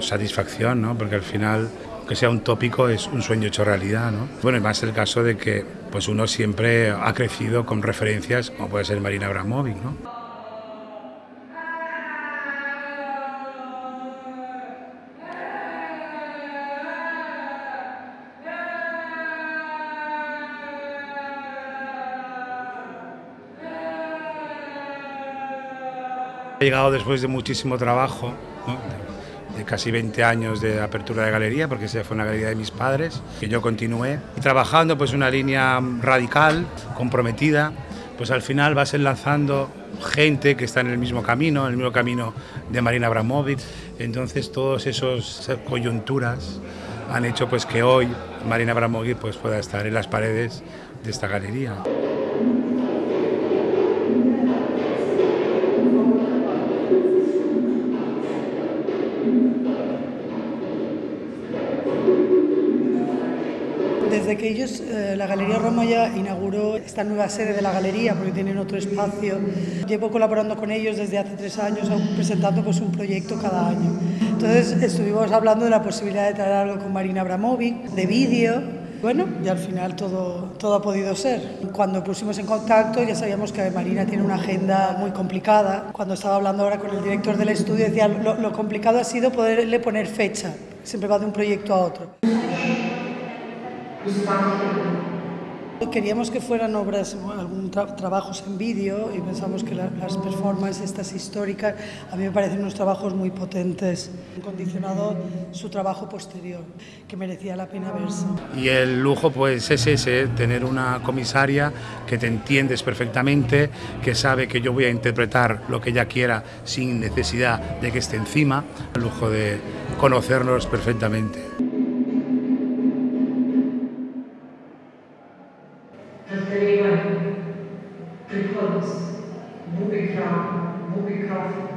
Satisfacción, ¿no? Porque al final que sea un tópico es un sueño hecho realidad, ¿no? Bueno, y más el caso de que pues uno siempre ha crecido con referencias como puede ser Marina Abramovic, ¿no? He llegado después de muchísimo trabajo, de casi 20 años de apertura de galería, porque esa fue una galería de mis padres, que yo continué. Trabajando pues una línea radical, comprometida, pues al final vas enlazando gente que está en el mismo camino, en el mismo camino de Marina Abramovic. Entonces todas esas coyunturas han hecho pues que hoy Marina Abramovic pues pueda estar en las paredes de esta galería. Desde que ellos, eh, la Galería Roma ya inauguró esta nueva sede de la galería, porque tienen otro espacio, llevo colaborando con ellos desde hace tres años, presentando pues, un proyecto cada año. Entonces estuvimos hablando de la posibilidad de traer algo con Marina Abramovic, de vídeo, bueno, y al final todo, todo ha podido ser. Cuando pusimos en contacto ya sabíamos que Marina tiene una agenda muy complicada. Cuando estaba hablando ahora con el director del estudio decía lo, lo complicado ha sido poderle poner fecha. Siempre va de un proyecto a otro. Queríamos que fueran obras, algún trabajos en vídeo y pensamos que las performances estas históricas a mí me parecen unos trabajos muy potentes, condicionado su trabajo posterior, que merecía la pena verse. Y el lujo pues es ese, tener una comisaria que te entiendes perfectamente, que sabe que yo voy a interpretar lo que ella quiera sin necesidad de que esté encima, el lujo de conocernos perfectamente. close. Move it from, move it from